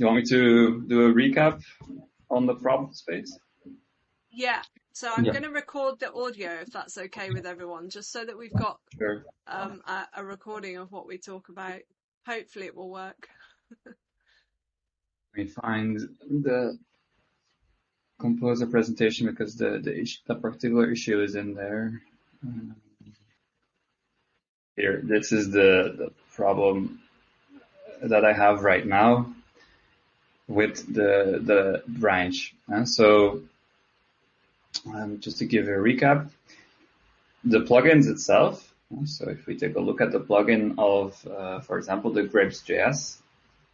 you want me to do a recap on the problem space? Yeah. So I'm Yeah. going to record the audio if that's okay with everyone, just so that we've got Sure. um, a, a recording of what we talk about. Hopefully it will work. Let me find the composer presentation because the the, issue, the particular issue is in there. Um, Here, this is the, the problem that I have right now with the the branch. Uh, so um, just to give a recap, the plugins itself. uh, So if we take a look at the plugin of, uh, for example, the GrapesJS,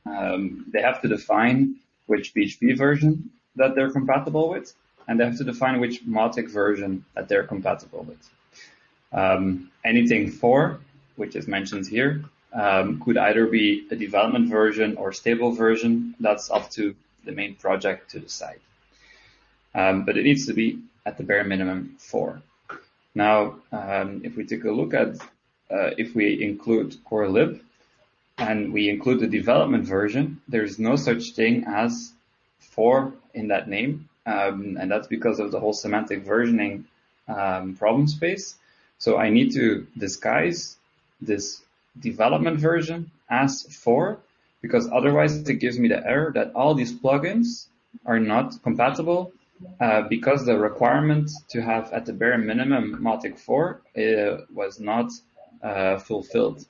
um, they have to define which PHP version that they're compatible with, and they have to define which Mautic version that they're compatible with. Um, anything for, which is mentioned here, um, could either be a development version or stable version. That's up to the main project to decide. Um, but it needs to be at the bare minimum four. Now, um, if we take a look at uh, if we include core lib and we include the development version, there's no such thing as four in that name, um, and that's because of the whole semantic versioning um, problem space. So I need to disguise this development version as four because otherwise it gives me the error that all these plugins are not compatible uh, because the requirement to have at the bare minimum Mautic 4 uh, was not uh, fulfilled.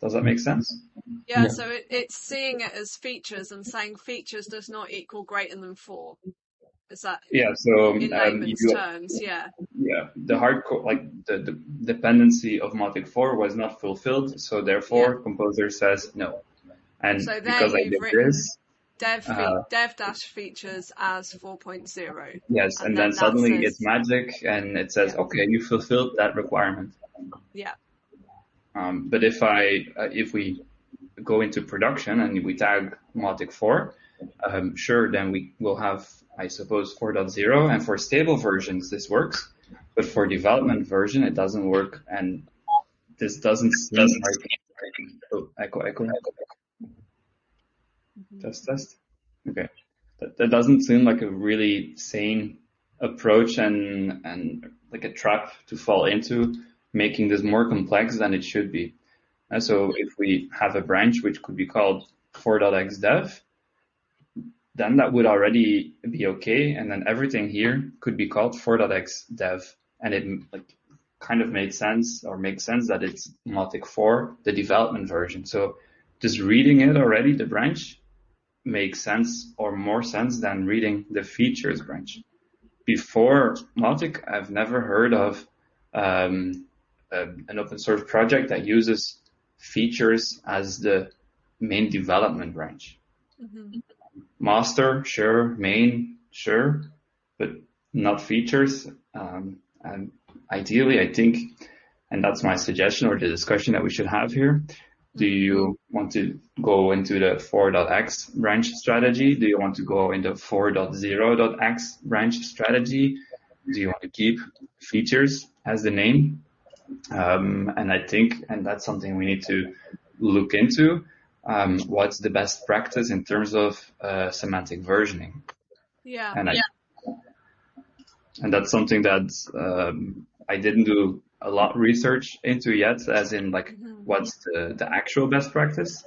Does that make sense? Yeah, Yeah. so it, it's seeing it as features and saying features does not equal greater than four. Is that Yeah. So in um, you, terms? Yeah. yeah, the hardcore like the, the dependency of Mautic 4 was not fulfilled, so therefore composer says no. And So because I did written this, Dev Uh, dev dash features as 4.0. yes, and and, then then suddenly says- it's magic and it says, Yeah. okay, you fulfilled that requirement. Yeah. Um, but if I, uh, if we go into production and we tag Mautic 4, um, sure, then we will have, I suppose, 4.0. And for stable versions, this works. But for development version, it doesn't work. And this doesn't seem like, oh, echo, echo. Mm-hmm. Test, test. Okay. That, that doesn't seem like a really sane approach and, and like a trap to fall into, making this more complex than it should be. And so if we have a branch which could be called 4.xdev, then that would already be okay. And then everything here could be called 4.xdev. And it like kind of made sense or makes sense that it's Mautic 4, the development version. So just reading it already, the branch makes sense or more sense than reading the features branch. Before Mautic, I've never heard of um, a, an open source project that uses features as the main development branch. Mhm. Master, sure. Main, sure, but not features. Um, and ideally, I think, and that's my suggestion or the discussion that we should have here. Do you want to go into the 4.x branch strategy? Do you want to go into 4.0.x branch strategy? Do you want to keep features as the name? Um, and I think, and that's something we need to look into. Um, what's the best practice in terms of uh, semantic versioning? Yeah. And I, and that's something that um, I didn't do a lot research into yet, as in like Mhm. what's the, the actual best practice.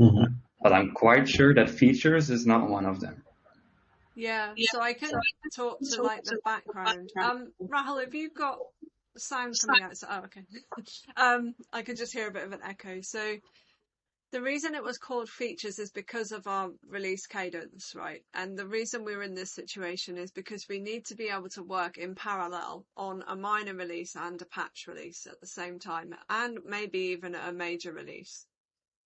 Mhm. But I'm quite sure that features is not one of them. Yeah, so I can talk to like the background. Um, Rahul, have you got sound coming out? So, oh, okay. um, I could just hear a bit of an echo. So the reason it was called features is because of our release cadence, right? And the reason we're in this situation is because we need to be able to work in parallel on a minor release and a patch release at the same time, and maybe even a major release.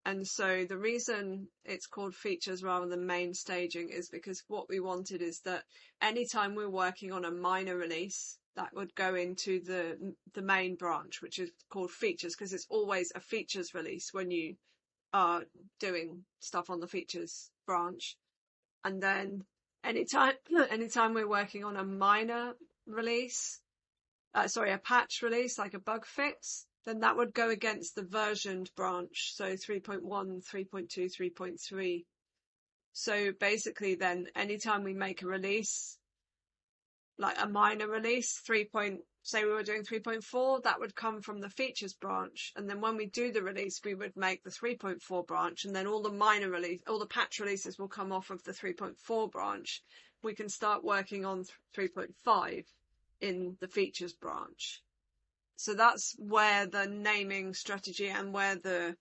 And so the reason it's called features rather than main staging is because what we wanted is that anytime we're working on a minor release, that would go into the the main branch, which is called features, because it's always a features release when you are doing stuff on the features branch. And then anytime anytime we're working on a minor release, uh, sorry, a patch release like a bug fix, then that would go against the versioned branch. So 3.1, 3.2, 3.3 So basically then anytime we make a release, like a minor release, three point, say we were doing 3.4, that would come from the features branch. And then when we do the release, we would make the 3.4 branch and then all the minor release, all the patch releases will come off of the 3.4 branch. We can start working on 3.5 in the features branch. So that's where the naming strategy and where the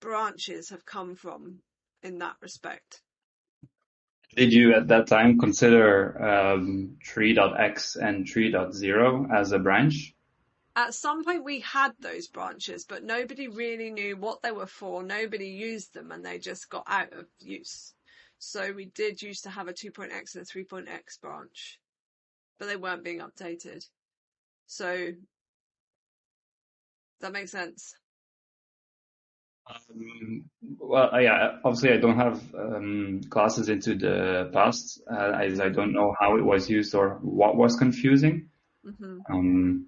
branches have come from in that respect. Did you at that time consider um, 3.x and 3.0 as a branch? At some point we had those branches, but nobody really knew what they were for. Nobody used them and they just got out of use. So we did used to have a 2.x and a 3.x branch, but they weren't being updated. So that makes sense. Um, well, yeah, obviously I don't have um, classes into the past, uh, as I don't know how it was used or what was confusing. Mm-hmm. Um,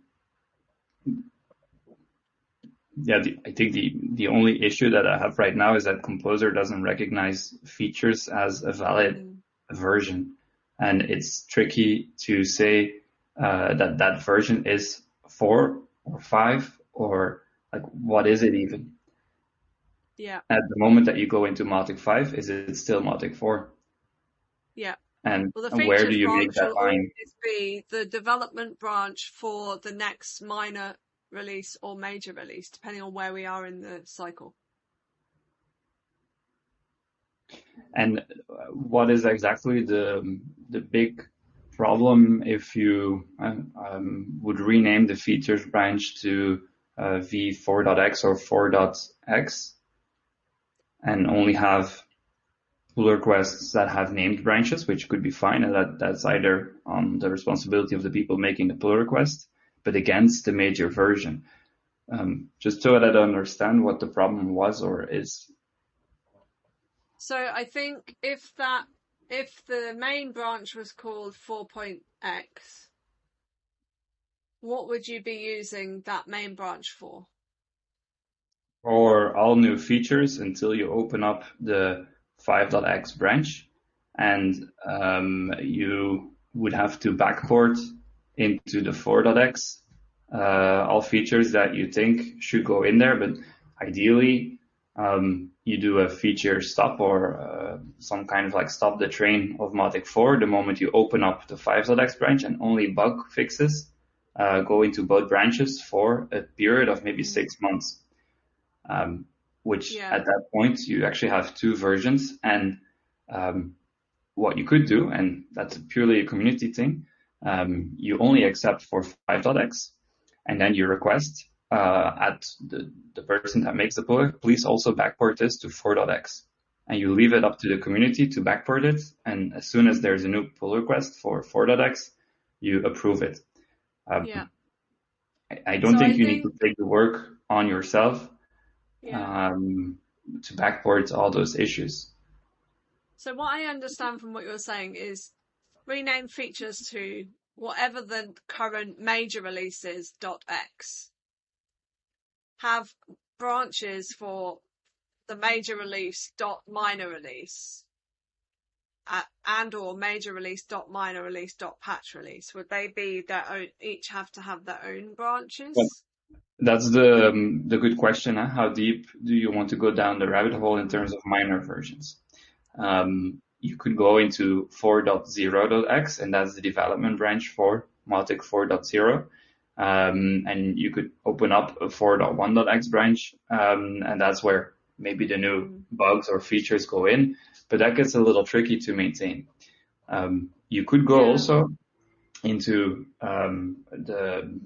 yeah, the, I think the, the only issue that I have right now is that Composer doesn't recognize features as a valid mm-hmm. version. And it's tricky to say uh, that that version is four or five or like what is it even? Yeah. At the moment that you go into Mautic 5, is it still Mautic 4? Yeah. And, well, where do you make that line? be the development branch for the next minor release or major release, depending on where we are in the cycle. And what is exactly the the big problem if you um, would rename the features branch to uh, v4.x or 4.x? And only have pull requests that have named branches, which could be fine. And that, that's either on the responsibility of the people making the pull request, but against the major version. Um, just so that I understand what the problem was or is. So I think if that, if the main branch was called 4.x, what would you be using that main branch for? For all new features until you open up the 5.x branch. And um, you would have to backport into the 4.x uh, all features that you think should go in there, but ideally um, you do a feature stop or uh, some kind of like stop the train of Mautic 4 the moment you open up the 5.x branch and only bug fixes uh, go into both branches for a period of maybe six months um, which yeah. at that point you actually have two versions. And um, what you could do, and that's purely a community thing, um, you only accept for 5.x, and then you request uh, at the, the person that makes the pull, please also backport this to 4.x. And you leave it up to the community to backport it. And as soon as there's a new pull request for 4.x, you approve it. Um, yeah. I, I don't so think I you think... need to take the work on yourself yeah. um, to backport all those issues. So what I understand from what you're saying is rename features to whatever the current major release is Dot .x. Have branches for the major release dot minor release uh, and or major release dot minor release dot patch release would they be their own each have to have their own branches that's the um, the good question. Huh? How deep do you want to go down the rabbit hole in terms of minor versions? Um, you could go into 4.0.x, and that's the development branch for Mautic 4.0. Um, and you could open up a 4.1.x branch, um, and that's where maybe the new bugs or features go in. But that gets a little tricky to maintain. Um, you could go yeah. also into um, the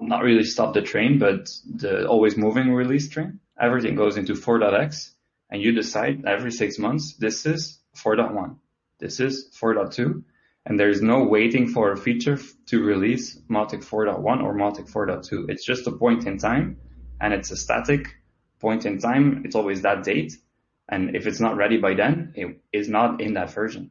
not really stop the train, but the always moving release train. Everything goes into 4.x and you decide every six months, this is 4.1, this is 4.2, and there's no waiting for a feature to release Mautic 4.1 or Mautic 4.2. It's just a point in time and it's a static point in time. It's always that date. And if it's not ready by then, it is not in that version.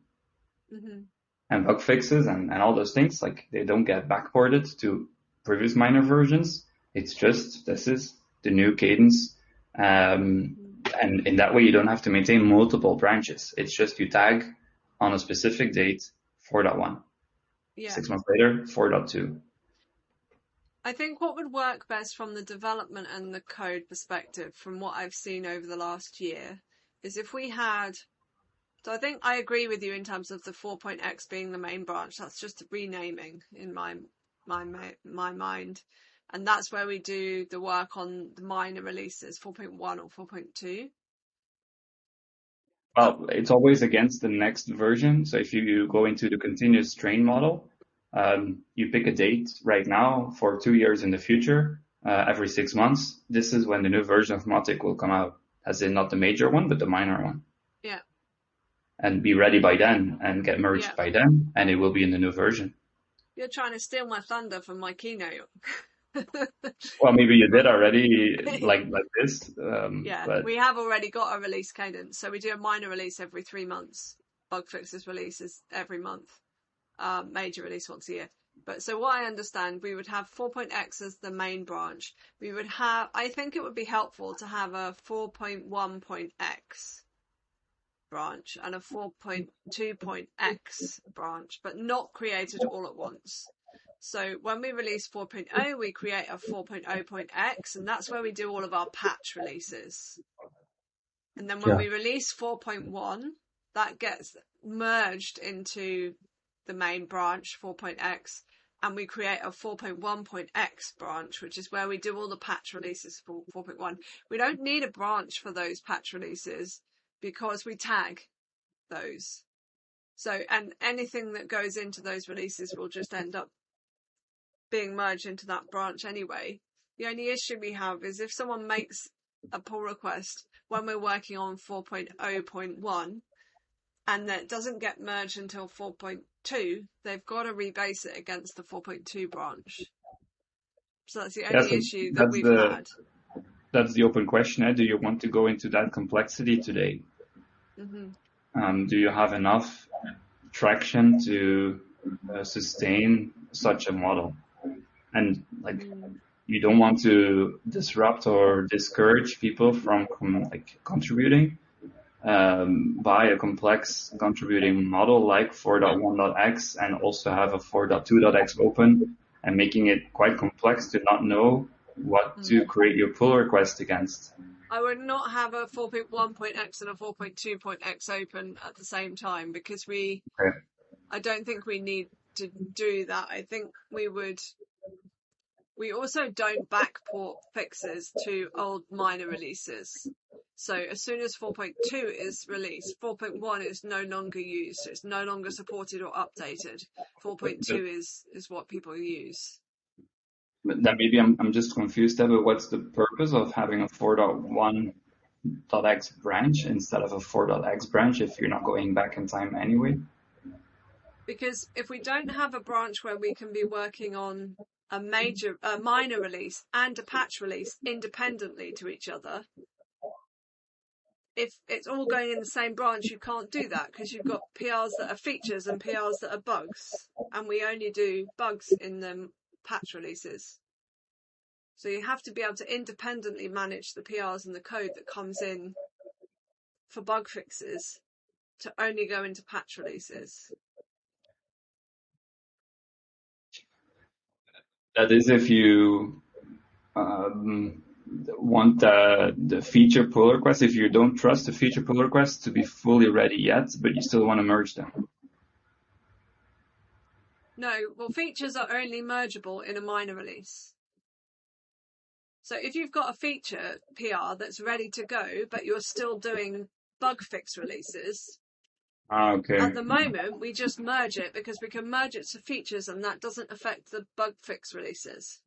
Mm-hmm. And bug fixes and, and all those things, like they don't get backported to previous minor versions. It's just this is the new cadence um, and in that way, you don't have to maintain multiple branches. It's just you tag on a specific date 4.1. Yeah. Six months later, 4.2. I think what would work best from the development and the code perspective, from what I've seen over the last year, is if we had. So I think I agree with you in terms of the 4.x being the main branch. That's just renaming in my my my mind, and that's where we do the work on the minor releases, 4.1 or 4.2. Well, it's always against the next version. So if you go into the continuous train model, um, you pick a date right now for two years in the future, uh, every six months. This is when the new version of Mautic will come out, as in not the major one, but the minor one. Yeah. And be ready by then and get merged Yeah. by then, and it will be in the new version. You're trying to steal my thunder from my keynote. Well, maybe you did already, like like this. Um, Yeah, but we have already got a release cadence. So we do a minor release every three months. Bug fixes releases every month. Um, major release once a year. But so what I understand, we would have 4.x as the main branch. We would have, I think it would be helpful to have a 4.1.x branch and a 4.2.x branch, but not created all at once. So when we release 4.0, we create a 4.0.x, and that's where we do all of our patch releases. And then when Yeah. we release 4.1, that gets merged into the main branch 4.x, and we create a 4.1.x branch, which is where we do all the patch releases for 4.1. We don't need a branch for those patch releases because we tag those. So, and anything that goes into those releases will just end up being merged into that branch anyway. The only issue we have is if someone makes a pull request when we're working on 4.0.1 and that doesn't get merged until 4.2, they've got to rebase it against the 4.2 branch. So that's the only That's issue that we've the- had. that's the open question. eh? Do you want to go into that complexity today? Hmm Um, do you have enough traction to uh, sustain such a model? And like, Mm. you don't want to disrupt or discourage people from like contributing um, by a complex contributing model like 4.1.x and also have a 4.2.x open and making it quite complex to not know what mm. to create your pull request against. I would not have a 4.1.x and a 4.2.x open at the same time because we, Okay. I don't think we need to do that. I think we would, we also don't backport fixes to old minor releases. So as soon as 4.2 is released, 4.1 is no longer used. It's no longer supported or updated. 4.2 is, is what people use. Then maybe I'm, I'm just confused there, but what's the purpose of having a 4.1.x branch instead of a 4.x branch if you're not going back in time anyway? because if we don't have a branch where we can be working on a major, a minor release and a patch release independently to each other, if it's all going in the same branch, you can't do that because you've got PRs that are features and PRs that are bugs, and we only do bugs in the patch releases. So you have to be able to independently manage the PRs and the code that comes in for bug fixes to only go into patch releases. That is if you um, want the, the feature pull request, if you don't trust the feature pull request to be fully ready yet, but you still want to merge them. No, well, features are only mergeable in a minor release. So if you've got a feature PR that's ready to go, but you're still doing bug fix releases, Ah, okay. at the moment we just merge it because we can merge it to features and that doesn't affect the bug fix releases.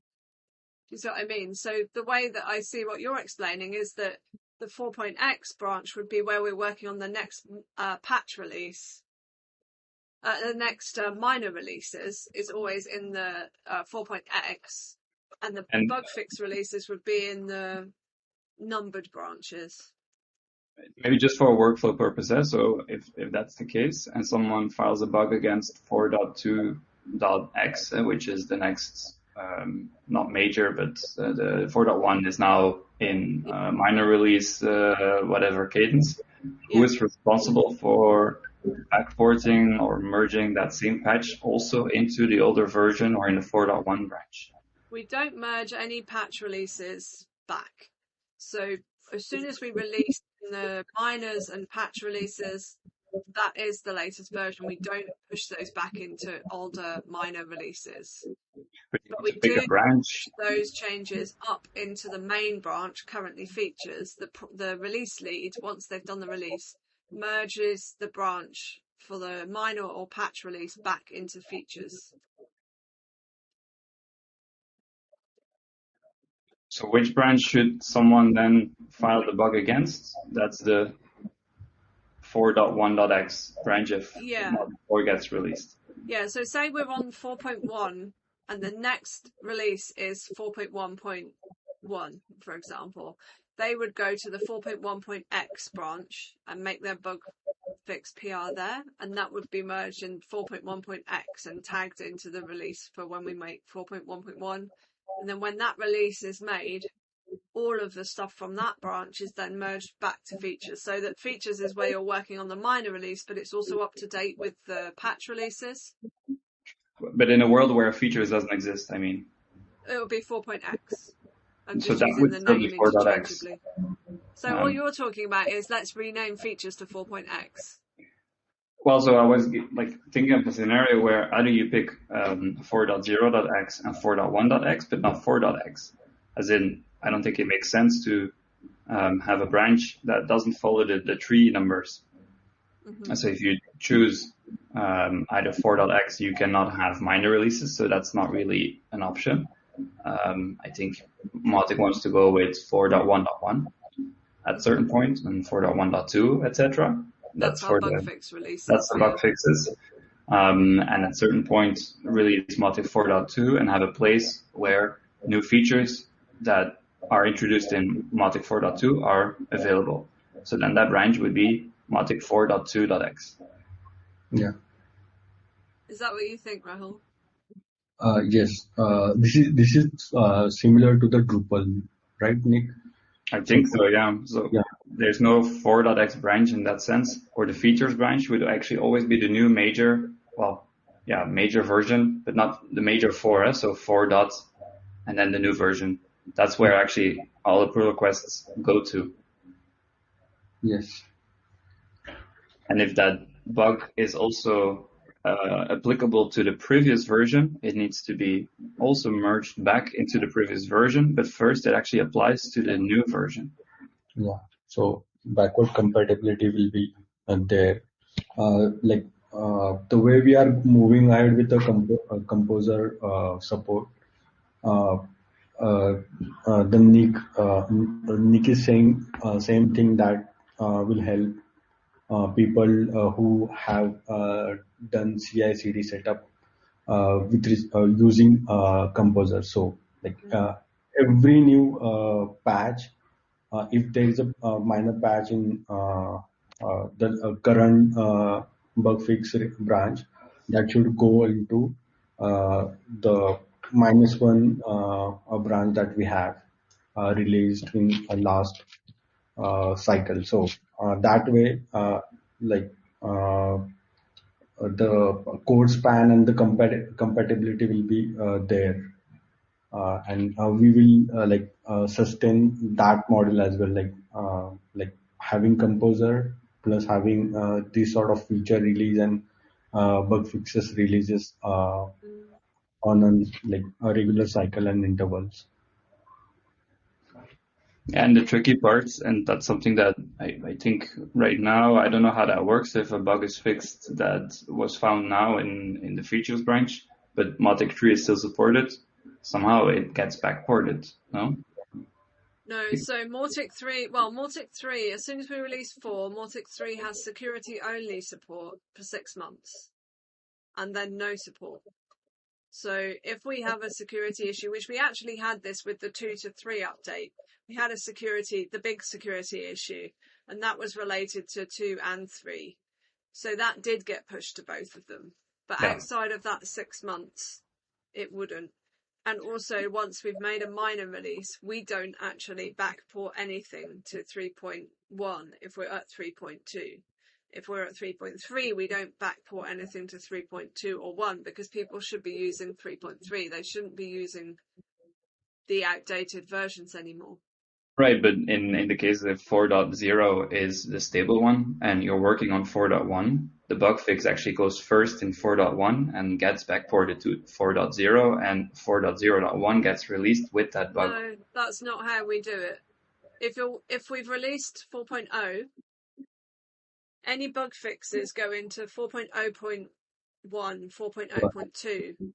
Do you see what I mean? So the way that I see what you're explaining is that the 4.x branch would be where we're working on the next uh, patch release. Uh, the next uh, minor releases is always in the uh, 4.x, and the And- bug fix releases would be in the numbered branches. Maybe just for workflow purposes. So if, if that's the case and someone files a bug against 4.2.x, uh, which is the next um, not major, but uh, the 4.1 is now in uh, minor release, uh, whatever cadence. Yeah. Who is responsible for backporting or merging that same patch also into the older version or in the 4.1 branch? We don't merge any patch releases back. So as soon as we release the minors and patch releases, that is the latest version. We don't push those back into older minor releases. But, we do branch. those changes up into the main branch currently features. The, the release lead, once they've done the release, merges the branch for the minor or patch release back into features. So which branch should someone then file the bug against? That's the 4.1.x branch if yeah. 4 gets released. Yeah, so say we're on 4.1 and the next release is 4.1.1, for example. They would go to the 4.1.x branch and make their bug fix PR there, and that would be merged in 4.1.x and tagged into the release for when we make 4.1.1. And then when that release is made, all of the stuff from that branch is then merged back to features. So that features is where you're working on the minor release, but it's also up to date with the patch releases. But in a world where features doesn't exist, I mean, it would be 4.x. I'm so that would still be 4.x. So um, all you're talking about is let's rename features to 4.x. Well, so I was like thinking of a scenario where either you pick um, 4.0.x and 4.1.x, but not 4.x, as in I don't think it makes sense to um, have a branch that doesn't follow the, the tree numbers. Mm-hmm. So if you choose um, either 4.x, you cannot have minor releases, so that's not really an option. Um, I think Mautic wants to go with 4.1.1 at certain point and 4.1.2, etc. That's, that's for the fix release. That's the bug fixes. Um, and at certain point, release Mautic 4.2 and have a place where new features that are introduced in Mautic 4.2 are available. So then that range would be Mautic 4.2.x. Yeah. Is that what you think, Rahul? Uh, yes. Uh, this is this is uh, similar to the Drupal, right, Nick? I think so. Yeah. So yeah. there's no 4.x branch in that sense, or the features branch would actually always be the new major. Well, yeah, major version, but not the major 4. Eh? So 4 dots, and then the new version that's where actually all the pull requests go to. Yes. And if that bug is also uh, applicable to the previous version, it needs to be also merged back into the previous version, but first it actually applies to the new version. Yeah. So backward compatibility will be there. Uh, like uh, the way we are moving ahead with the comp- uh, composer uh, support, uh, uh, the Nick Nick is saying same thing that will help people who have done CI/CD setup uh, with uh, using uh, Composer. So like mm-hmm. every new patch, if there is a minor patch in the current bug fix branch, that should go into the minus one uh, a branch that we have uh, released in a last uh, cycle. So that way, like Uh, the code span and the compat- compatibility will be uh, there. Uh, and uh, we will uh, like uh, sustain that model as well like like having composer plus having this sort of feature release and bug fixes releases on a like a regular cycle and intervals. And the tricky parts, and that's something that I, I think right now, I don't know how that works if a bug is fixed that was found now in, in the features branch, but Mautic 3 is still supported. Somehow it gets backported, no? No, so Mautic 3, well, Mautic 3, as soon as we release 4, Mautic 3 has security only support for six months and then no support. So if we have a security issue, which we actually had this with the two to three update, we had a security, the big security issue, and that was related to two and three. So that did get pushed to both of them. But yeah. outside of that six months, it wouldn't. And also, once we've made a minor release, we don't actually backport anything to 3.1 if we're at 3.2. If we're at 3.3, we don't backport anything to 3.2 or 1 because people should be using 3.3. They shouldn't be using the outdated versions anymore. Right, but in, in the case of 4.0 is the stable one and you're working on 4.1, the bug fix actually goes first in 4.1 and gets backported to 4.0 and 4.0.1 gets released with that bug. No, that's not how we do it. If you if we've released 4.0, any bug fixes go into 4.0.1, 4.0.2.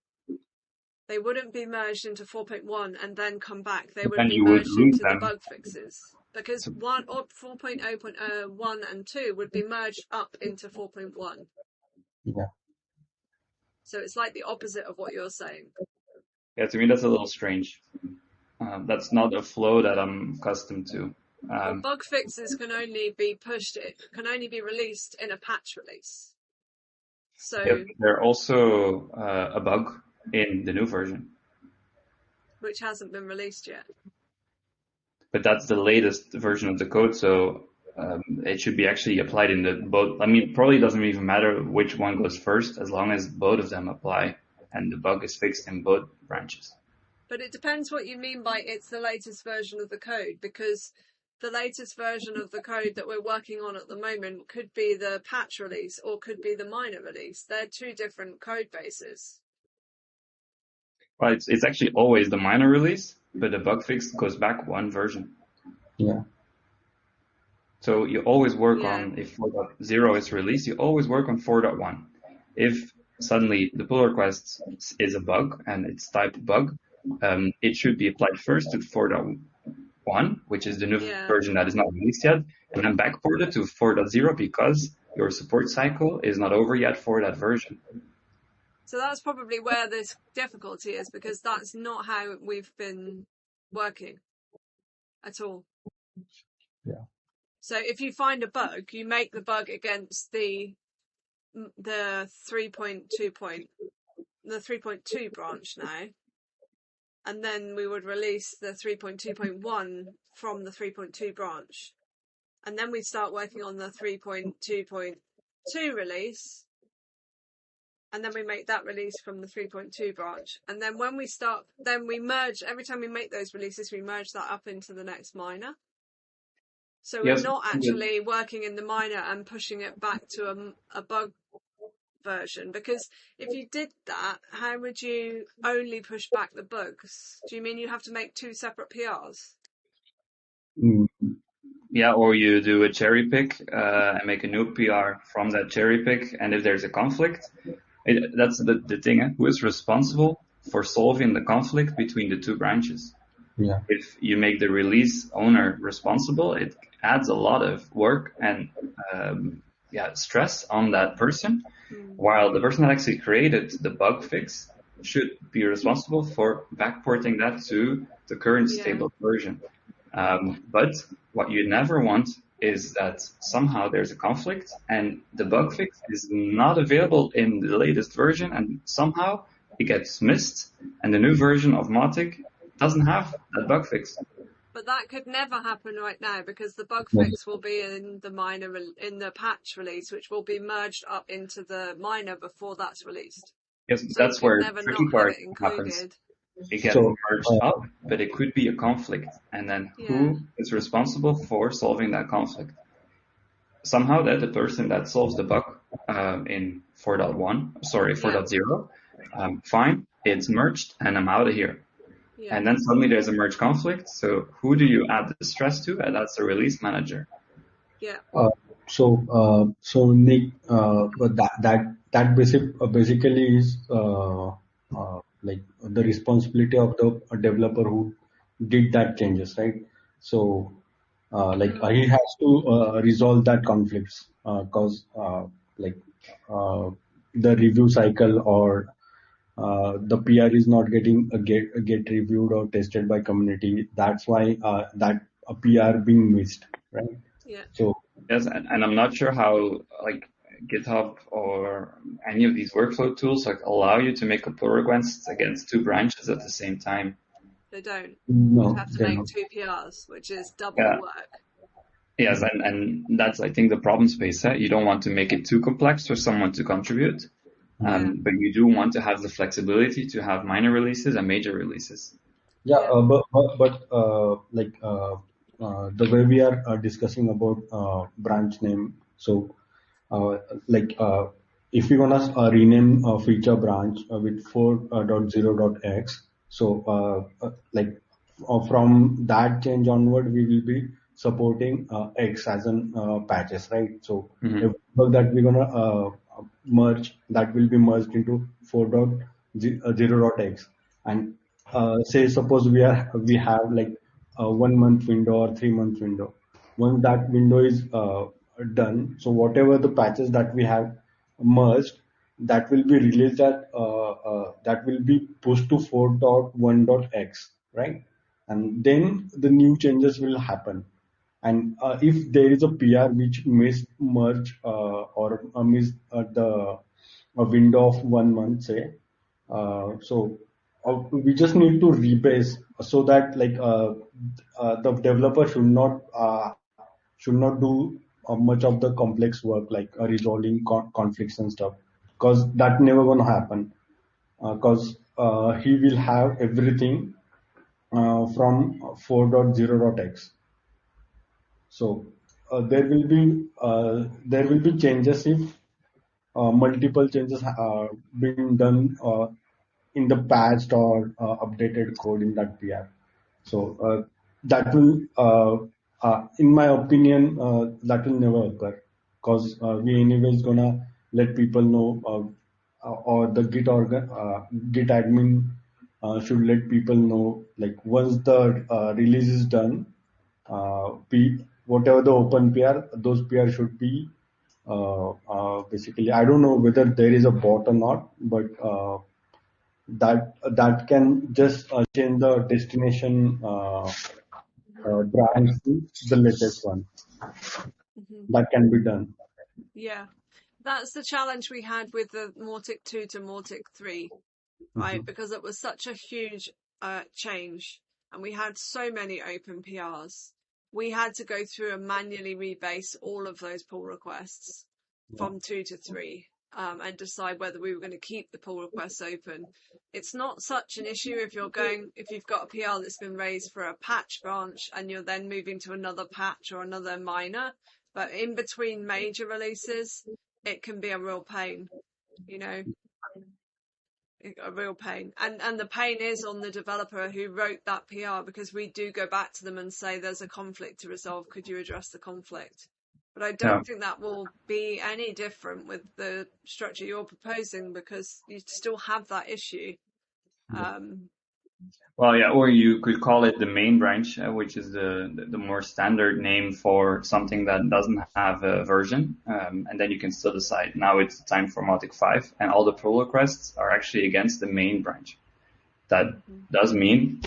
They wouldn't be merged into 4.1 and then come back. They would And be you would merged lose into the bug fixes. Because one or 4.0.1 and 2 would be merged up into 4.1. Yeah. So it's like the opposite of what you're saying. Yeah, to me that's a little strange. Um, that's not a flow that I'm accustomed to. Well, Um, bug fixes can only be pushed, it can only be released in a patch release. So, yeah, they're also uh, a bug in the new version, which hasn't been released yet. but that's the latest version of the code, so um, it should be actually applied in the both. I mean, probably doesn't even matter which one goes first as long as both of them apply and the bug is fixed in both branches. But it depends what you mean by it's the latest version of the code, because the latest version of the code that we're working on at the moment could be the patch release or could be the minor release. They're two different code bases. Well, it's, it's actually always the minor release, but the bug fix goes back one version. Yeah. So you always work Yeah. on, if 4.0 is released, you always work on 4.1. If suddenly the pull request is a bug and it's type bug, um, it should be applied first to 4.1, which is the new Yeah. version that is not released yet, and then backported to 4.0 because your support cycle is not over yet for that version. So that's probably where this difficulty is because that's not how we've been working at all. Yeah. So if you find a bug, you make the bug against the the 3.2 point the 3.2 branch now. And then we would release the 3.2.1 from the 3.2 branch. And then we'd start working on the 3.2.2 release and then we make that release from the 3.2 branch. And then when we start, then we merge, every time we make those releases, we merge that up into the next minor. So we're Yes, not actually working in the minor and pushing it back to a, a bug version because if you did that, how would you only push back the bugs? Do you mean you have to make two separate PRs? Mm, Yeah, or you do a cherry pick uh, and make a new PR from that cherry pick, and if there's a conflict, it, that's the, the thing. eh? Who is responsible for solving the conflict between the two branches? yeah. If you make the release owner responsible, it adds a lot of work and um, yeah stress on that person, while the person that actually created the bug fix should be responsible for backporting that to the current Yeah. stable version. Um, but what you never want is that somehow there's a conflict and the bug fix is not available in the latest version and somehow it gets missed and the new version of Mautic doesn't have that bug fix. But that could never happen right now because the bug fix will be in the minor re- in the patch release, which will be merged up into the minor before that's released. Yes, So that's where never tricky part it happens. It gets So, merged uh, up, but it could be a conflict. And then who is responsible for solving that conflict? Somehow that the person that solves the bug um, in 4.1, sorry, 4.0, um, fine, it's merged and I'm out of here. Yeah. And then suddenly there's a merge conflict. So who do you add the stress to? And that's the release manager. yeah. So, uh, so Nick, uh, but that that that basic uh, basically is uh, uh, like the responsibility of the developer who did that changes, right? So, uh, like uh, he has to uh, resolve that conflicts because uh, like uh, the review cycle or uh, the PR is not getting a get get reviewed or tested by community. That's why uh, that a PR being missed, right? Yeah. So Yes, and, and I'm not sure how, like, GitHub or any of these workflow tools like allow you to make a pull request against two branches at the same time. They don't. No, You have to make not. two PRs, which is double Yeah. work. Yes, and, and that's I think the problem space. Eh? You don't want to make it too complex for someone to contribute, um, but you do want to have the flexibility to have minor releases and major releases. Yeah, Yeah. uh, but but, but uh, like uh, uh, the way we are uh, discussing about uh, branch name, so uh, like uh, if we wanna uh, rename a feature branch uh, with 4.0.x, so uh, uh, like uh, from that change onward, we will be supporting uh, X as an uh, patches, right? So Mhm. every that we're gonna uh, merge, that will be merged into 4.0.x. And uh, say suppose we are we have like a one month window or three month window. Once that window is uh, done, so whatever the patches that we have merged, that will be released at uh, uh, that will be pushed to 4.1.x, right? And then the new changes will happen. And uh, if there is a PR which missed merge uh, or uh, missed uh, the window of one month, say, uh, so uh, we just need to rebase so that like the developer should not should not do much of the complex work like resolving con- conflicts and stuff because that never gonna happen. Because he will have everything from 4.0.x so uh, there will be uh, there will be changes if uh, multiple changes are being done uh, in the patched or uh, updated code in that PR. So uh, that will, uh, uh, in my opinion, uh, that will never occur because uh, we anyways gonna let people know, uh, uh, or the Git organ, uh, Git admin uh, should let people know, like once the uh, release is done, uh, P, whatever the open PR, those PR should be uh, uh, basically. I don't know whether there is a bot or not, but uh, that that can just uh, change the destination uh, uh, branch to the latest one. hmm That can be done. Yeah. That's the challenge we had with the Mautic 2 to Mautic 3, right? Mhm. Because it was such a huge uh, change and we had so many open PRs. We had to go through and manually rebase all of those pull requests Yeah. from 2 to 3 um, and decide whether we were going to keep the pull requests open. It's not such an issue if you're going, if you've got a PR that's been raised for a patch branch and you're then moving to another patch or another minor. But in between major releases, it can be a real pain, you know, a real pain. And and the pain is on the developer who wrote that PR because we do go back to them and say there's a conflict to resolve. Could you address the conflict? But I don't Yeah. think that will be any different with the structure you're proposing because you still have that issue. Um, Well, yeah, or you could call it the main branch, uh, which is the, the more standard name for something that doesn't have a version, um, and then you can still decide now it's time for Mautic 5, and all the pull requests are actually against the main branch. That mhm. does mean,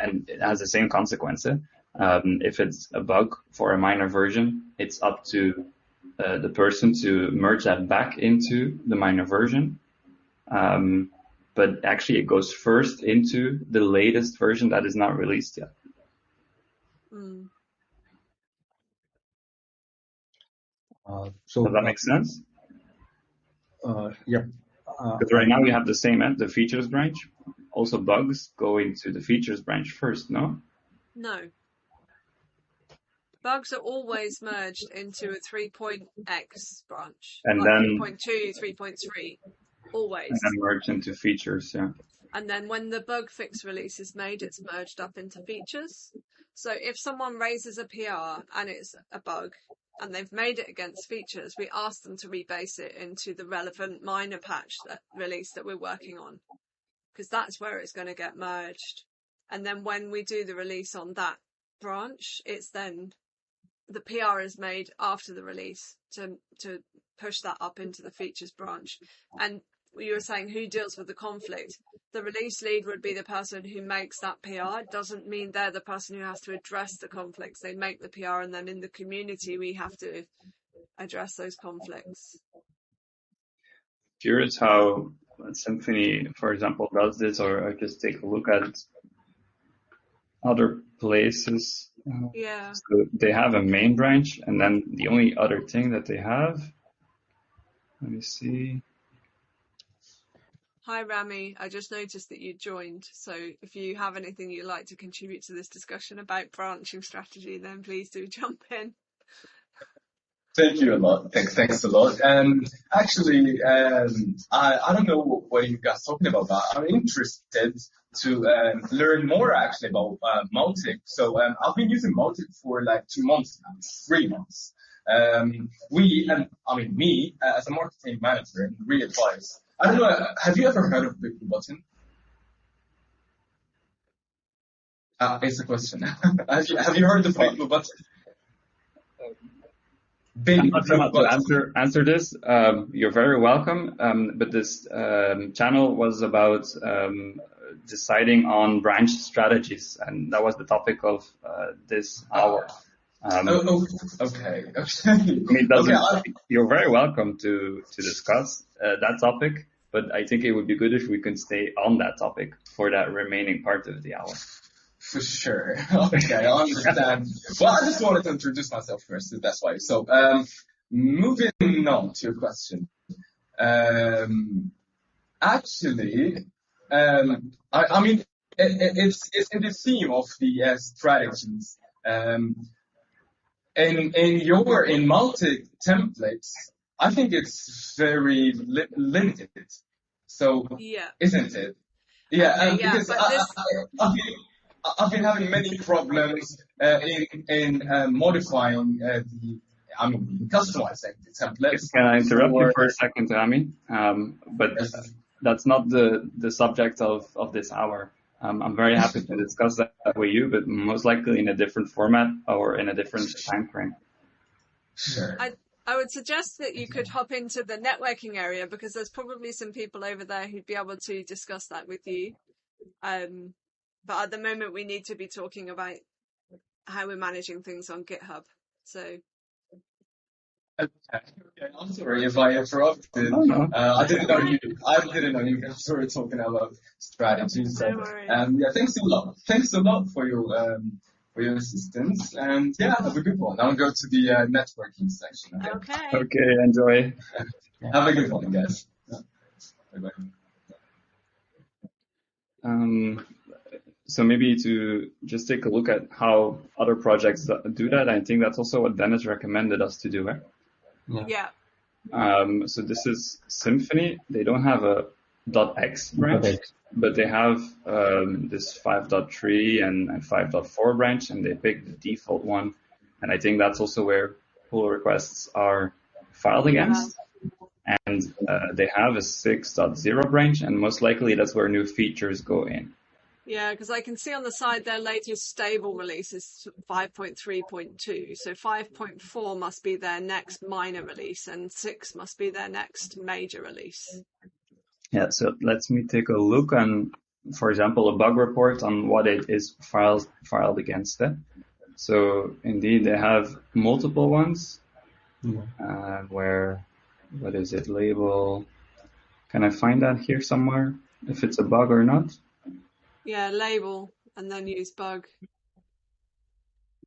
and it has the same consequence. eh? Um, if it's a bug for a minor version, it's up to uh, the person to merge that back into the minor version. Um, but actually it goes first into the latest version that is not released yet. Mm. Uh, so Does that uh, make sense? uh, yep. Uh, Because right now we have the same, eh? the features branch. Also bugs go into the features branch first, no? No. Bugs are always merged into a 3.x branch, And like then, 3.2, 3.3, always. and then merge into features, yeah. And then when the bug fix release is made, it's merged up into features. So if someone raises a PR and it's a bug and they've made it against features, we ask them to rebase it into the relevant minor patch that release that we're working on. Because that's where it's going to get merged. And then when we do the release on that branch, it's then the PR is made after the release to to push that up into the features branch. And you were saying who deals with the conflict. The release lead would be the person who makes that PR. It doesn't mean they're the person who has to address the conflicts. They make the PR and then in the community we have to address those conflicts. curious how Symfony, for example, does this, or I just take a look at other places. Yeah. So they have a main branch, and then the only other thing that they have, let me see. Hi, Rami. I just noticed that you joined. So if you have anything you'd like to contribute to this discussion about branching strategy, then please do jump in. Thank you a lot. Thanks, thanks a lot. And actually, um, I, I don't know what you guys are talking about, but I'm interested to um, learn more actually about uh, Mautic. So um, I've been using Mautic for like two months now, three months. Um, we, and I mean me, uh, as a marketing manager and re-advise, I don't know, have you ever heard of BigBlueButton? Uh, it's a question. have, you, have you heard of BigBlueButton? Big I'm not sure to answer, answer this. Um, you're very welcome. Um, but this um, channel was about um, deciding on branch strategies, and that was the topic of uh, this hour. Um, oh, oh, okay. okay. I mean, okay, you're very welcome to to discuss uh, that topic, but I think it would be good if we could stay on that topic for that remaining part of the hour. For sure. Okay, I understand. well, I just wanted to introduce myself first, that's why. So, um, moving on to your question. Um, actually, um, I, I mean, it, it's, it's in the theme of the uh, strategies. Um, in, in your, in Mautic templates, I think it's very li limited. So, yeah. isn't it? Yeah, okay, um, yeah because I, this... I, I, I've been having many problems uh, in in uh, modifying uh, the. I mean, customizing the templates. Can I interrupt you for a second, Rami? Um, but yes. that's not the the subject of of this hour. Um, I'm very happy to discuss that with you, but most likely in a different format or in a different time frame. Sure. I, I would suggest that you could hop into the networking area because there's probably some people over there who'd be able to discuss that with you. Um, but at the moment, we need to be talking about how we're managing things on GitHub. So. Okay. okay. I'm sorry if I interrupted. Oh, no. uh, I didn't know you. I didn't know you guys were talking about strategies. So, um, yeah, thanks a lot. Thanks a lot for your um, for your assistance. And yeah, have a good one. Now go to the uh, networking section. Okay. Okay. okay enjoy. have a good one, guys. Bye bye. Um, so maybe to just take a look at how other projects do that. I think that's also what Dennis recommended us to do. Right? Yeah. yeah. Um, so this is Symfony. They don't have a .x branch, okay. but they have um, this 5.3 and, and 5.4 branch, and they pick the default one. And I think that's also where pull requests are filed against. Yeah. And uh, they have a 6.0 branch, and most likely that's where new features go in. Yeah, because I can see on the side their latest stable release is 5.3.2. So 5.4 must be their next minor release and 6 must be their next major release. Yeah, so let me take a look on, for example, a bug report on what it is filed, filed against it. So indeed they have multiple ones mm-hmm. uh, where, what is it, label, can I find that here somewhere if it's a bug or not? Yeah, label and then use bug.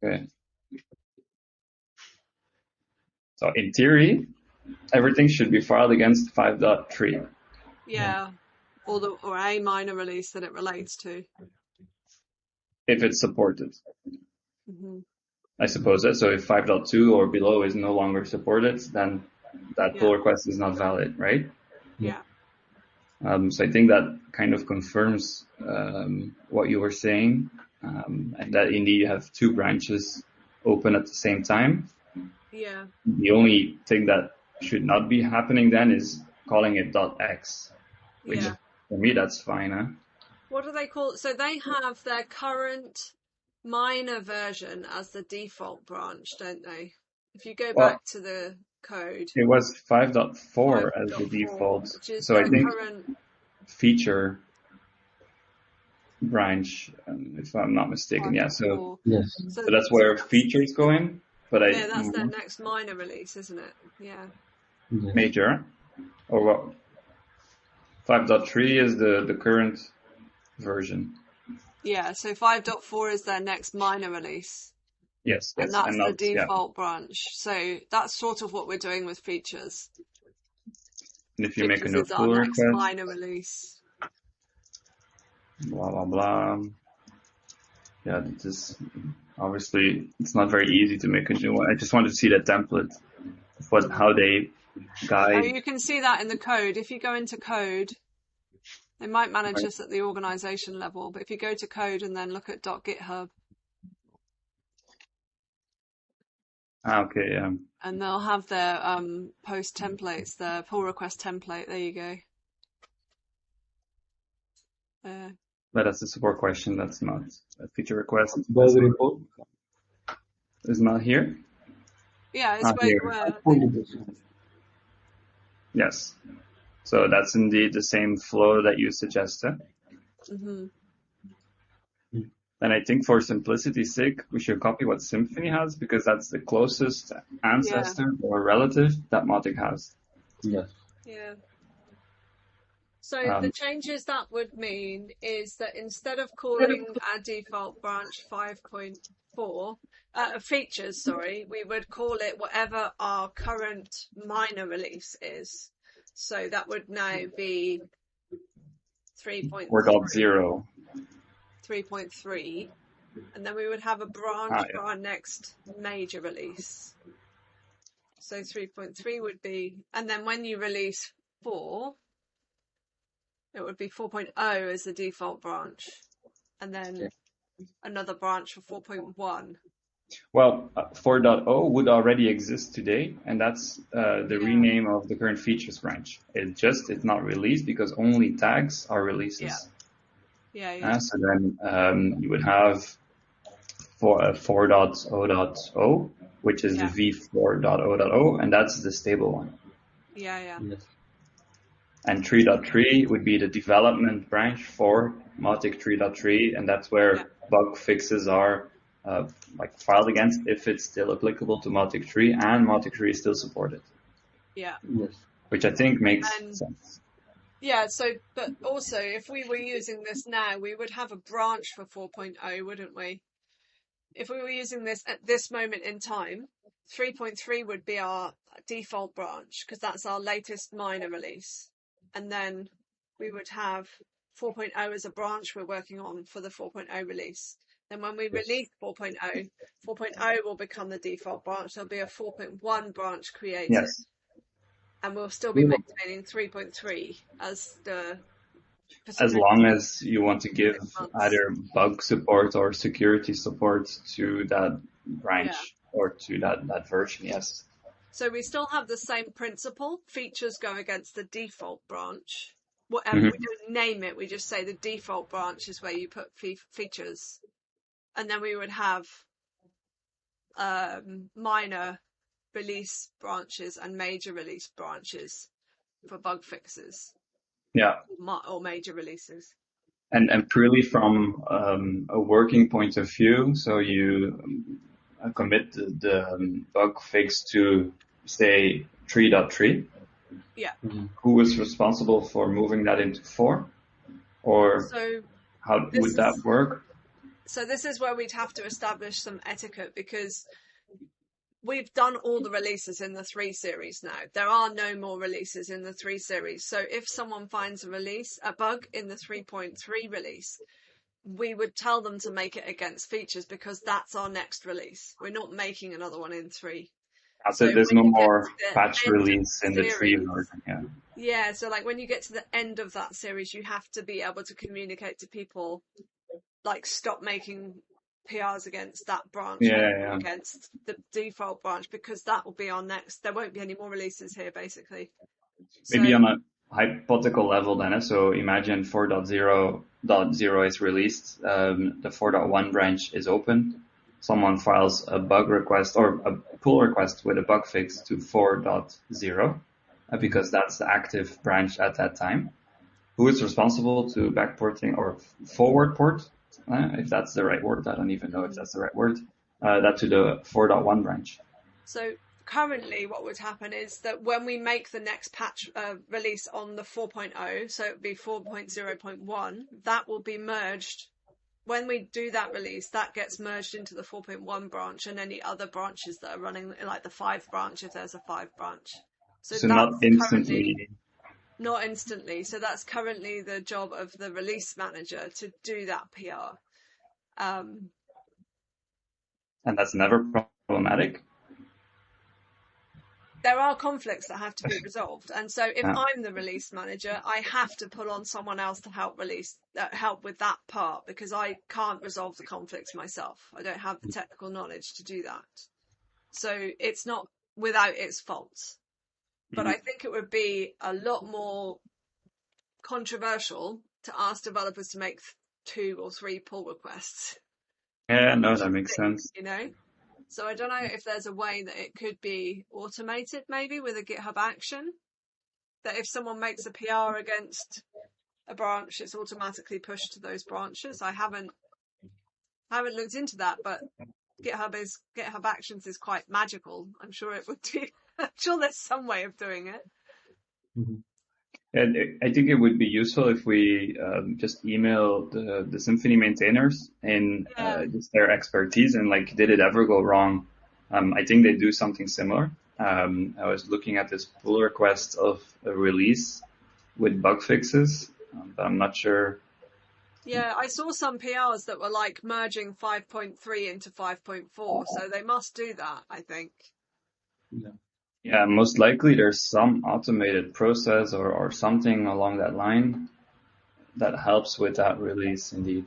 Okay. So in theory, everything should be filed against 5.3. Yeah, or the or a minor release that it relates to. If it's supported. Mm-hmm. I suppose that. So if 5.2 or below is no longer supported, then that pull request is not valid, right? Yeah. Um, so I think that kind of confirms um, what you were saying, um, and that indeed you have two branches open at the same time. Yeah. The only thing that should not be happening then is calling it dot .x, which yeah. for me that's fine. Huh? What do they call? So they have their current minor version as the default branch, don't they? If you go well, back to the code. It was 5.4 5. as the default. So I think current... feature branch, um, if I'm not mistaken. Yeah. So, yes. So, so that's where features go in. But yeah, I, that's mm-hmm. their next minor release, isn't it? Yeah. Major, or what? 5.3 is the, the current version. Yeah, so 5.4 is their next minor release. Yes, and yes, that's and the not, yeah. default branch. So that's sort of what we're doing with features. And if you make a Features new pull next request, minor release. blah, blah, blah. Yeah, this is obviously, it's not very easy to make a new one. I just wanted to see the template what, how they Oh, guide. you can see that in the code. If you go into code, they might manage Right. this at the organization level, but if you go to code and then look at .github, Ah, okay, yeah. and they'll have their um, post templates, their pull request template. There you go. Uh, But that's a support question. That's not a feature request. Bug report. It's not here. yeah, it's Ah, where you here. were. Only this one. Yes. So that's indeed the same flow that you suggested. hmm And I think for simplicity's sake, we should copy what Symfony has because that's the closest ancestor or relative that Mautic has. Yes. Yeah. So Um, the changes that would mean is that instead of calling our default branch 5.4, uh, features, sorry, we would call it whatever our current minor release is. So that would now be 3.3, 4.0. 3.3, and then we would have a branch Ah, yeah. for our next major release. So 3.3 would be, and then when you release 4, it would be 4.0 as the default branch, and then another branch for 4.1. Well, uh, 4.0 would already exist today, and that's uh, the Yeah. rename of the current features branch. It just it's not released because only tags are releases. Yeah. Yeah, yeah. Uh, so then um, you would have for uh, 4.0.0, which is Yeah. the v4.0.0, and that's the stable one. yeah, yeah. Yes. And 3.3 would be the development branch for Mautic 3.3, and that's where Yeah. bug fixes are uh, like filed against if it's still applicable to Mautic 3 and Mautic 3 is still supported, Yeah. Yes. which I think makes And- sense. Yeah, so, but also, if we were using this now, we would have a branch for 4.0, wouldn't we? If we were using this at this moment in time, 3.3 would be our default branch because that's our latest minor release. And then we would have 4.0 as a branch we're working on for the 4.0 release. Then when we release 4.0, 4.0 will become the default branch. There'll be a 4.1 branch created Yes. And we'll still be maintaining 3.3 as the As long as you want to give either bug support or security support to that branch or to that, that version, yes. so we still have the same principle. Features go against the default branch. Whatever Mhm. we don't name it. We just say the default branch is where you put fe- features. And then we would have um, minor release branches and major release branches for bug fixes Yeah. or major releases And, and purely from um, a working point of view, so you um, uh, commit the, the um, bug fix to say 3.3. Yeah. Mhm. Who is responsible for moving that into 4? Or so how would that is- work? So this is where we'd have to establish some etiquette because we've done all the mm. releases in the three series now. There are no more releases in the three series. So if someone finds a release, a bug in the 3.3 release, we would tell them to make it against features because that's our next release. We're not making another one in three. I said So there's no more to the patch release the in the 3 version. Yeah. Yeah, so like when you get to the end of that series, you have to be able to communicate to people, like stop making PRs against that branch, Yeah, yeah. against the default branch, because that will be our next. There won't be any more releases here, basically. Maybe So- on a hypothetical level then. eh? So imagine 4.0.0 is released, um, the 4.1 branch is open. Someone files a bug request or a pull request with a bug fix to 4.0 uh, because that's the active branch at that time. Who is responsible to backporting or forward port, uh, if that's the right word? I don't even know if that's the right word. Uh, that to the 4.1 branch. So currently what would happen is that when we make the next patch uh, release on the 4.0, so it would be 4.0.1, that will be merged. When we do that release, that gets merged into the 4.1 branch and any other branches that are running, like the 5 branch, if there's a 5 branch. So, so not instantly. Not instantly. So that's currently the job of the release manager to do that PR. Um, and that's never problematic? there are conflicts that have to be resolved. And so if yeah. I'm the release manager, I have to pull on someone else to help release, uh, help with that part because I can't resolve the conflicts myself. I don't have the mm. technical knowledge to do that. So it's not without its faults. But mm-hmm. I think it would be a lot more controversial to ask developers to make two or three pull requests. Yeah, no, that makes sense. You know? So I don't know if there's a way that it could be automated maybe with a GitHub action. That if someone makes a PR against a branch, it's automatically pushed to those branches. I haven't haven't looked into that, but GitHub is GitHub Actions is quite magical. I'm sure it would be. I'm sure there's some way of doing it. Mm-hmm. And I think it would be useful if we um, just email the, the Symfony maintainers and uh, yeah. uh, just their expertise and like, did it ever go wrong? Um, I think they do something similar. Um, I was looking at this pull request of a release with bug fixes, um, but I'm not sure. Yeah, I saw some PRs that were like merging 5.3 into 5.4, so they must do that, I think. Yeah. Yeah, most likely there's some automated process or, or something along that line that helps with that release indeed.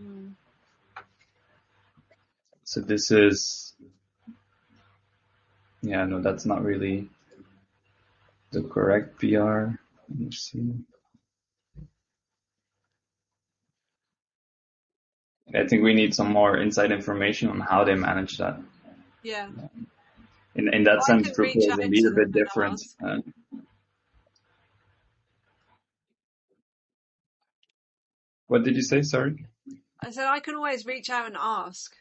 Mm. So this is, yeah, no, that's not really the correct PR. Let me see. I think we need some more inside information on how they manage that. Yeah in in that sense, Drupal is indeed a bit different. Uh, what did you say? Sorry. I said I can always reach out and ask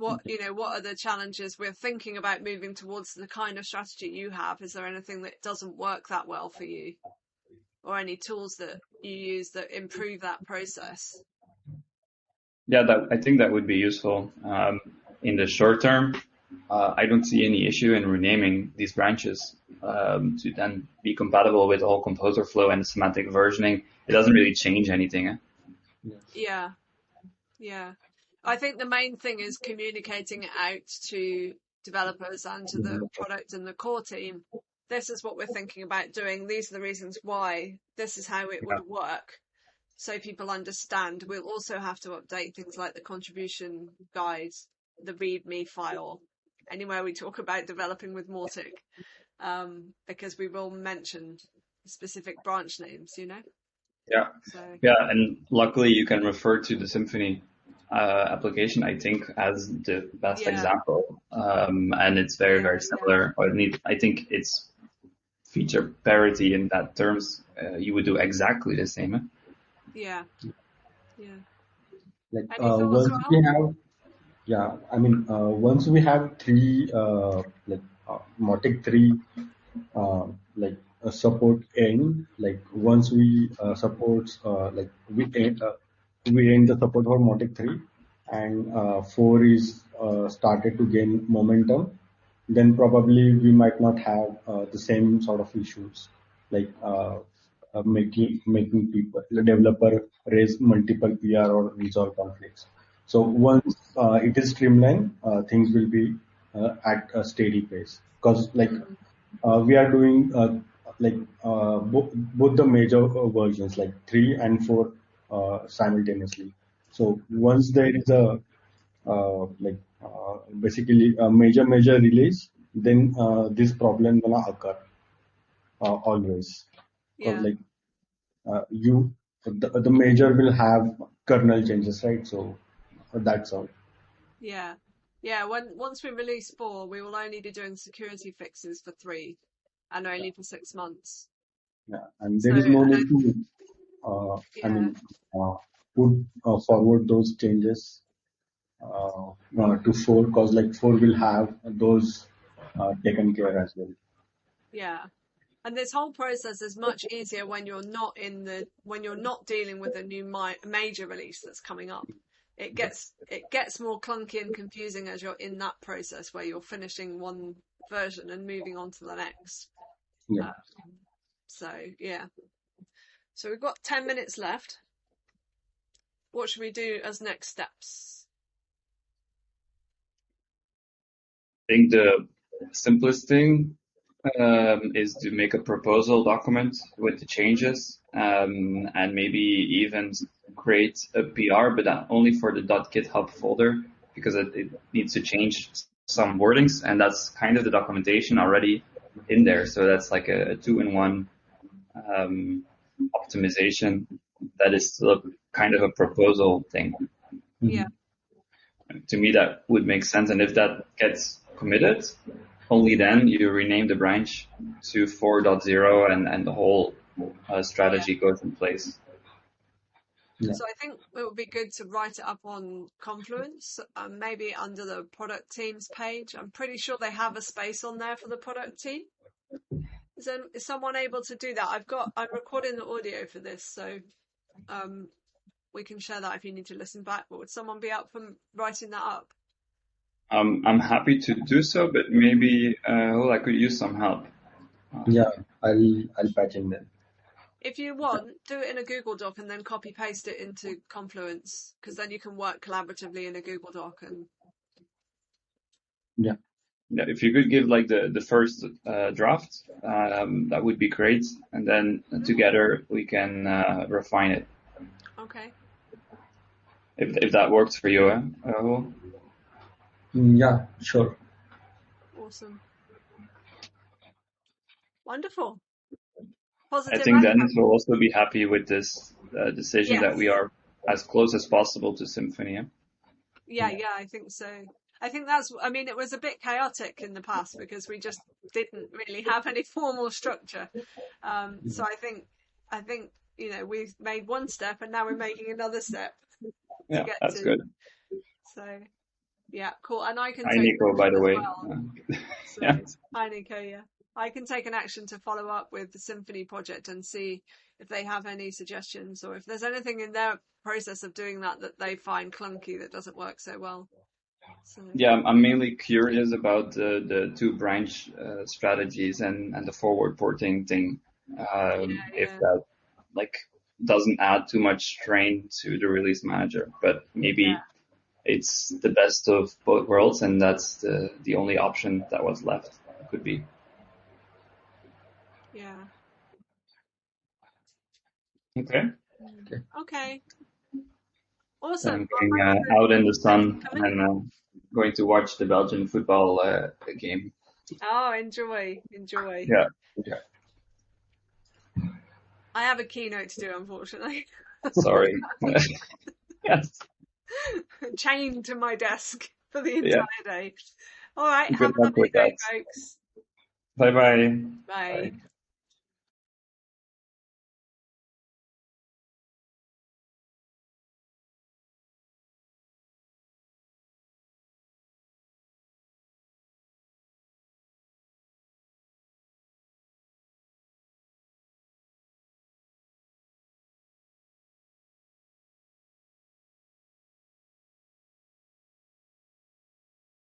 what you know what are the challenges we're thinking about moving towards the kind of strategy you have is there anything that doesn't work that well for you or any tools that you use that improve that process yeah that i think that would be useful um, in the short term uh, I don't see any issue in renaming these branches um, to then be compatible with all composer flow and semantic versioning. It doesn't really change anything. Eh? Yeah. Yeah. I think the main thing is communicating it out to developers and to the product and the core team. This is what we're thinking about doing. These are the reasons why. This is how it would work. So people understand. We'll also have to update things like the contribution guides, the README file, anywhere we talk about developing with Mautic, um, because we will mention specific branch names, you know? Yeah. So. Yeah. And luckily you can refer to the Symfony uh, application, I think, as the best yeah. example. Um, and it's very, yeah, very similar. Yeah. I, need, I think it's feature parity in that terms. Uh, you would do exactly the same. Yeah. Yeah. Like, uh, once we have yeah, I mean, uh, once we have three, uh, like uh, Mautic 3, uh, like a support end, like once we uh, support, uh, like we end, uh, we end the support for Mautic 3 and uh, 4 is uh, started to gain momentum, then probably we might not have uh, the same sort of issues like uh, uh, making making people the developer raise multiple PR or resolve conflicts. So once uh, it is streamlined, uh, things will be uh, at a steady pace. Because like uh, we are doing uh, like uh, both both the major versions like three and four simultaneously. So once there is a like basically a major major release, then this problem gonna occur always. Yeah. Like uh, you the, the major will have kernel changes right so that's all. Yeah. Yeah, when once we release four, we will only be doing security fixes for three, and only yeah. for six months. Yeah, and there so, is no need to, uh, yeah. I mean, uh, put uh, forward those changes uh, uh, to four, because like four will have those uh, taken care as well. Yeah. And this whole process is much easier when you're not in the when you're not dealing with a new mi- major release that's coming up. It gets it gets more clunky and confusing as you're in that process where you're finishing one version and moving on to the next. Yeah. Um, so yeah. So we've got ten minutes left. What should we do as next steps? I think the simplest thing um, is to make a proposal document with the changes um, and maybe even create a PR, but only for the .github folder because it, it needs to change some wordings and that's kind of the documentation already in there. So that's like a, a two-in-one um, optimization that is still kind of a proposal thing. Yeah. To me, that would make sense. And if that gets committed, only then you rename the branch to 4.0 and, and the whole uh, strategy goes in place. Yeah. So I think it would be good to write it up on Confluence, um, maybe under the product teams page. I'm pretty sure they have a space on there for the product team. Is, there, is someone able to do that? I've got, I'm recording the audio for this, so um, we can share that if you need to listen back. But would someone be up for writing that up? Um, I'm happy to do so, but maybe uh, well, I could use some help. Yeah, I'll I'll patch in then. If you want, do it in a Google Doc and then copy paste it into Confluence, because then you can work collaboratively in a Google Doc and Yeah, Yeah, if you could give like the the first uh, draft, um, that would be great, and then together we can uh, refine it. okay. If if that works for you, eh? Rahul? Yeah, sure. Awesome. Wonderful. I think. Dennis will also be happy with this uh, decision that we are as close as possible to Symfony. eh? Yeah, yeah, I think so. I think that's, I mean, it was a bit chaotic in the past because we just didn't really have any formal structure. Um, so I think, I think, you know, we've made one step and now we're making another step to Yeah, get that's to. good. So, yeah, cool. And I can Hi, Nico, by the way. well. So, yeah. hi, Nico, yeah. I can take an action to follow up with the Symfony project and see if they have any suggestions or if there's anything in their process of doing that that they find clunky that doesn't work so well. So, Yeah, I'm- mainly curious about the, the two branch uh, strategies and, and the forward porting thing. Um, Yeah, if yeah. that like doesn't add too much strain to the release manager, but maybe Yeah. it's the best of both worlds, and that's the the only option that was left. Could be. Yeah. Okay. Mm. Okay. Awesome. I'm going uh, out in the sun and uh, going to watch the Belgian football uh, game. Oh, enjoy, enjoy. Yeah. Yeah. I have a keynote to do, unfortunately. Sorry. yes. Chained to my desk for the Yeah. entire day. All right. Good Have a lovely day, that. folks. Bye bye. Bye.